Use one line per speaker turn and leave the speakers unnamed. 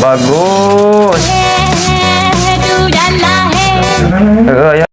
Bagus. Ya.